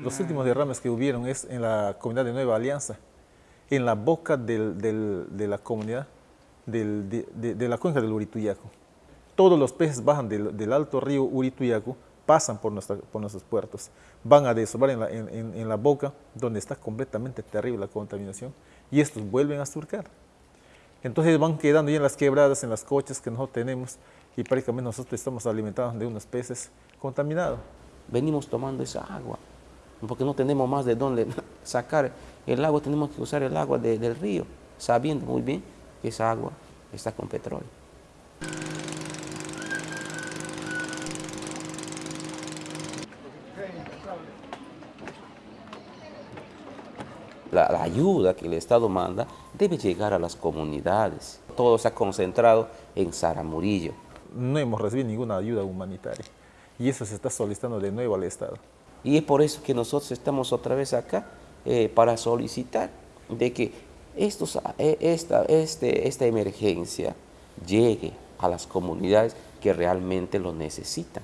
Los últimos derrames que hubieron es en la comunidad de Nueva Alianza, en la boca de la comunidad, de, la cuenca del Urituyaco. Todos los peces bajan del, alto río Urituyaco, pasan por, nuestros puertos, van a desovar en la, boca, donde está completamente terrible la contaminación, y estos vuelven a surcar. Entonces van quedando ya en las quebradas, en las coches que nosotros tenemos, y prácticamente nosotros estamos alimentados de unos peces contaminados. Venimos tomando esa agua, porque no tenemos más de dónde sacar el agua, tenemos que usar el agua del río, sabiendo muy bien que esa agua está con petróleo. La, ayuda que el Estado manda debe llegar a las comunidades. Todo se ha concentrado en Saramurillo. No hemos recibido ninguna ayuda humanitaria y eso se está solicitando de nuevo al Estado. Y es por eso que nosotros estamos otra vez acá eh, para solicitar de que estos, eh, esta, este, esta emergencia llegue a las comunidades que realmente lo necesitan.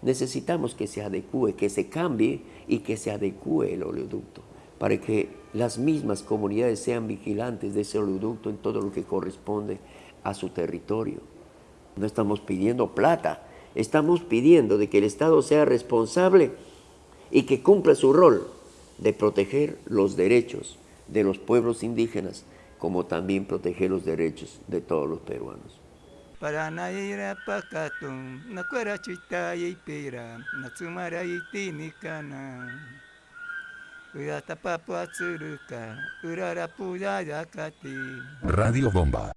Necesitamos que se adecue, que se cambie y que se adecue el oleoducto para que las mismas comunidades sean vigilantes de ese oleoducto en todo lo que corresponde a su territorio. No estamos pidiendo plata, estamos pidiendo de que el Estado sea responsable y que cumpla su rol de proteger los derechos de los pueblos indígenas, como también proteger los derechos de todos los peruanos. Radio Bomba